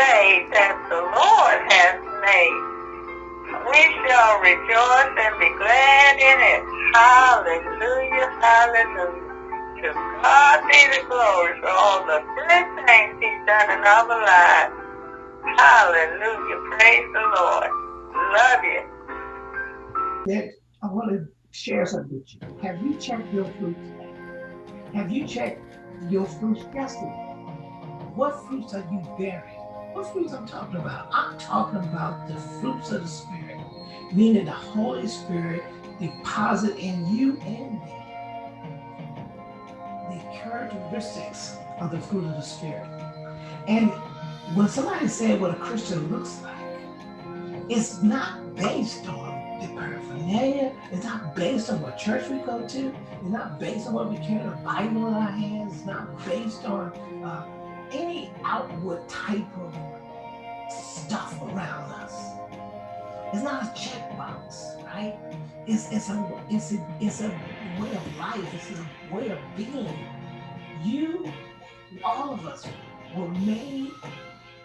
day that the Lord has made. We shall rejoice and be glad in it. Hallelujah, hallelujah. To God be the glory for all the good things he's done in our lives. Hallelujah, praise the Lord. Love you. I want to share something with you. Have you checked your fruit today? Have you checked your fruits yesterday? What fruits are you bearing? What fruits I'm talking about? I'm talking about the fruits of the Spirit, meaning the Holy Spirit deposit in you and me the characteristics of the fruit of the Spirit. And when somebody said what a Christian looks like, it's not based on the paraphernalia. It's not based on what church we go to. It's not based on what we carry the Bible in our hands. It's not based on uh, any outward type of stuff around us. It's not a checkbox, right? It's it's a it's a it's a way of life. It's a way of being. You, all of us, were made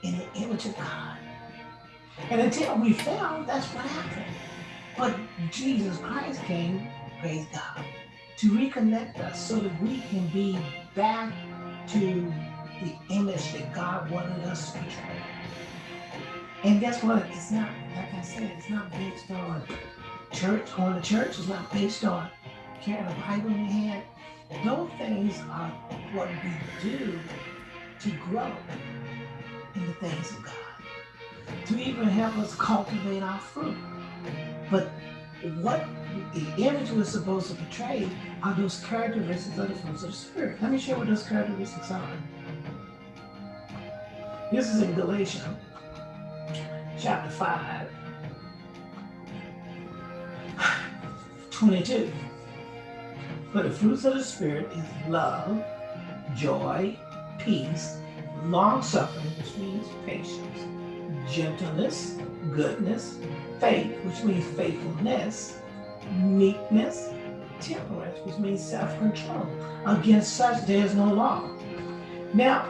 in the image of God. And until we fell, that's what happened. But Jesus Christ came, praise God, to reconnect us so that we can be back to the image that God wanted us to portray. And guess what? It's not, like I said, it's not based on church, going to church. It's not based on carrying a Bible in your hand. Those things are what we do to grow in the things of God, to even help us cultivate our fruit. But what the image we're supposed to portray are those characteristics of the fruits of the Spirit. Let me share what those characteristics are. This is in Galatians chapter 5, 22. But the fruits of the Spirit is love, joy, peace, long suffering, which means patience, gentleness, goodness, faith, which means faithfulness, meekness, temperance, which means self-control. Against such there is no law. Now,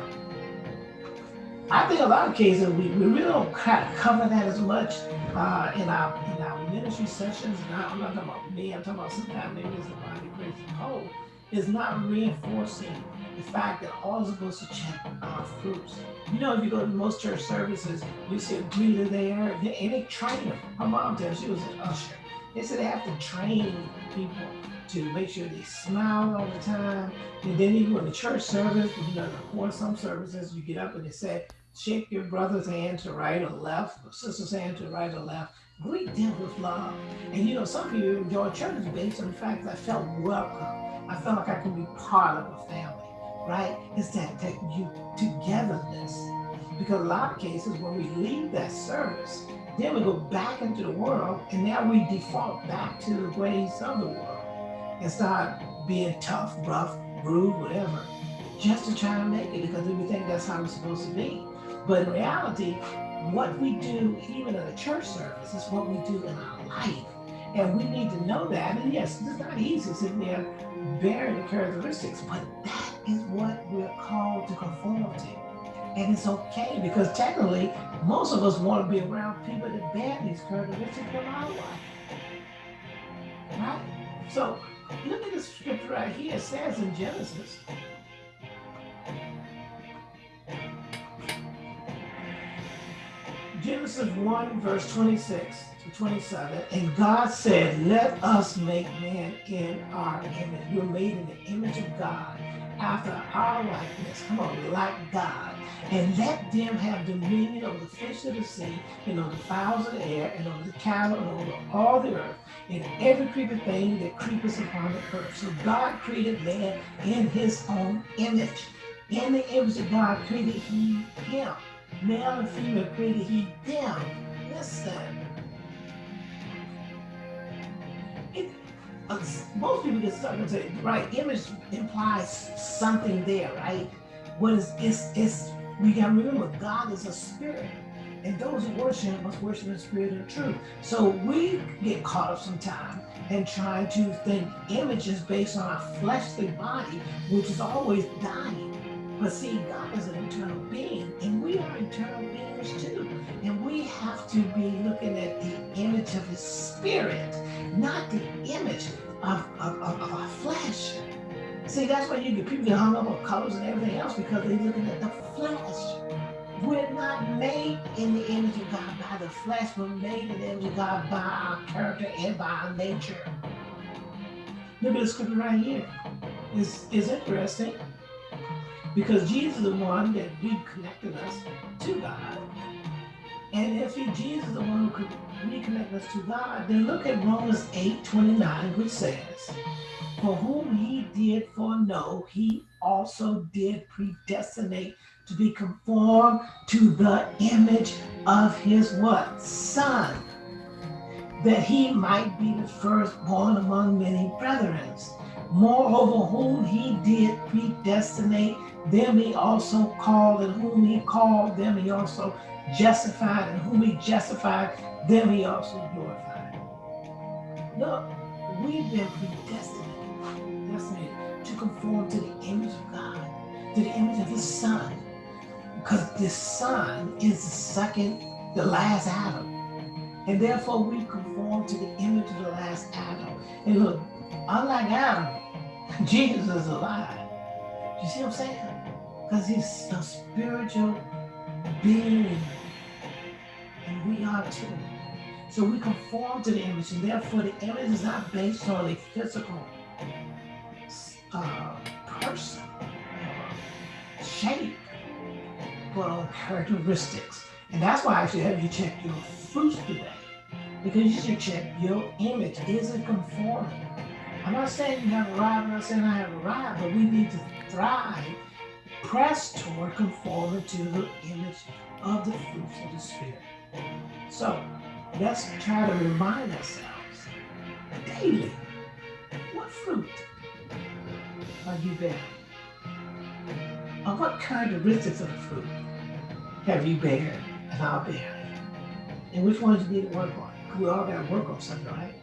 I think a lot of cases we, we really don't cover that as much uh, in our in our ministry sessions. Now, I'm not talking about me. I'm talking about sometimes maybe it's the body grace as a whole. Is not reinforcing the fact that all is supposed to check our fruits. You know, if you go to most church services, you see a greeter there, and they train them. My mom tells she was an usher. They said they have to train people to make sure they smile all the time. And then even in the church service, you know, or some services, you get up and they say, shake your brother's hand to right or left, or sister's hand to right or left. Greet them with love. And you know, some people enjoy church based on the fact that I felt welcome. I felt like I can be part of a family, right? It's that, that you togetherness. Because a lot of cases when we leave that service, then we go back into the world and now we default back to the ways of the world and start being tough, rough, rude, whatever, just to try to make it because we think that's how it's supposed to be. But in reality, what we do, even in a church service, is what we do in our life. And we need to know that. And yes, it's not easy sitting there bearing the characteristics, but that is what we're called to conform to. And it's okay because technically, most of us want to be around people that bear these characteristics in our life. Right? So Look at this scripture right here. It says in Genesis. Genesis 1, verse 26 to 27. And God said, Let us make man in our image. We're made in the image of God, after our likeness. Come on, like God and let them have dominion over the fish of the sea, and over the fowls of the air, and over the cattle, and over all the earth, and every creeping thing that creepeth upon the earth. So God created man in his own image. In the image of God created he him. Male and female created he them. Listen. It, uh, most people get stuck and say, right, image implies something there, right? What is it's it's we got to remember God is a spirit. And those who worship must worship in spirit and truth. So we get caught up sometimes in trying to think images based on our fleshly body, which is always dying. But see, God is an eternal being, and we are eternal beings too. And we have to be looking at the image of his spirit, not the image of, of, of, of our flesh. See, that's why you get people get hung up on colors and everything else because they're looking at the flesh. We're not made in the image of God by the flesh. We're made in the image of God by our character and by our nature. Look at the scripture right here. It's, it's interesting because Jesus is the one that reconnected us to God. And if he, Jesus is the one who could reconnect us to God, then look at Romans 8 29, which says, For whom he did foreknow, he also did predestinate to be conformed to the image of his what? Son, that he might be the firstborn among many brethren. Moreover, whom he did predestinate, them he also called, and whom he called, them he also justified, and whom he justified, them he also glorified. Look, we've been predestinated, predestinated to conform to the image of God, to the image of his son. Because the son is the second, the last Adam. And therefore we conform to the image of the last Adam. And look, unlike Adam, Jesus is alive. You see what I'm saying? Because he's a spiritual being. And we are too. So we conform to the image, and therefore the image is not based on a physical uh, person shape, but on characteristics. And that's why I should have you check your fruits today. Because you should check your image. Is it conforming? I'm not saying you have arrived, I'm not saying I have arrived, but we need to thrive, press toward conforming to the image of the fruits of the Spirit. So let's try to remind ourselves daily what fruit are you bearing? Or what characteristics of fruit have you bearing and are bearing? And which ones you need to work on? We all got to work on something, right?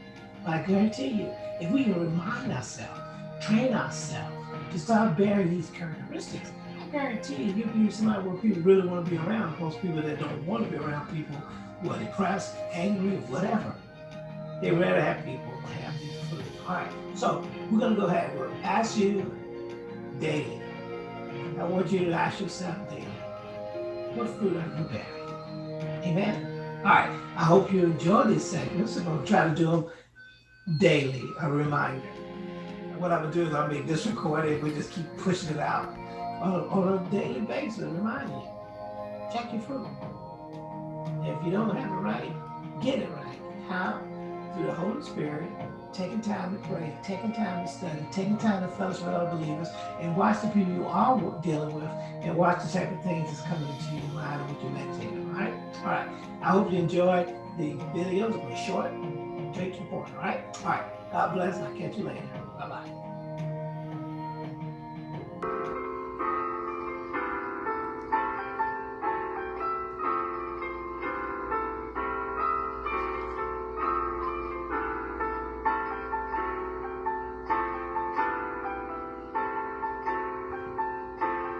But I guarantee you, if we can remind ourselves, train ourselves to start bearing these characteristics, Guarantee you, be somebody where people really want to be around. Most people that don't want to be around people who are depressed, angry, whatever. They rather have people have these fruits. All right, so we're going to go ahead. We'll ask you daily. I want you to ask yourself daily, what fruit are you bearing? Amen? All right, I hope you enjoy these segments. I'm going to try to do them daily, a reminder. what I'm gonna do is I'll make this recording, we just keep pushing it out on a, on a daily basis, reminding you. Check your fruit. If you don't have it right, get it right. How? Through the Holy Spirit, taking time to pray, taking time to study, taking time to fellowship with other believers, and watch the people you are dealing with, and watch the type of things that's coming into your mind and what you're meditating. All right? All right. I hope you enjoyed the videos. It was short take your point, all right? All right. God bless. I'll catch you later. Bye-bye.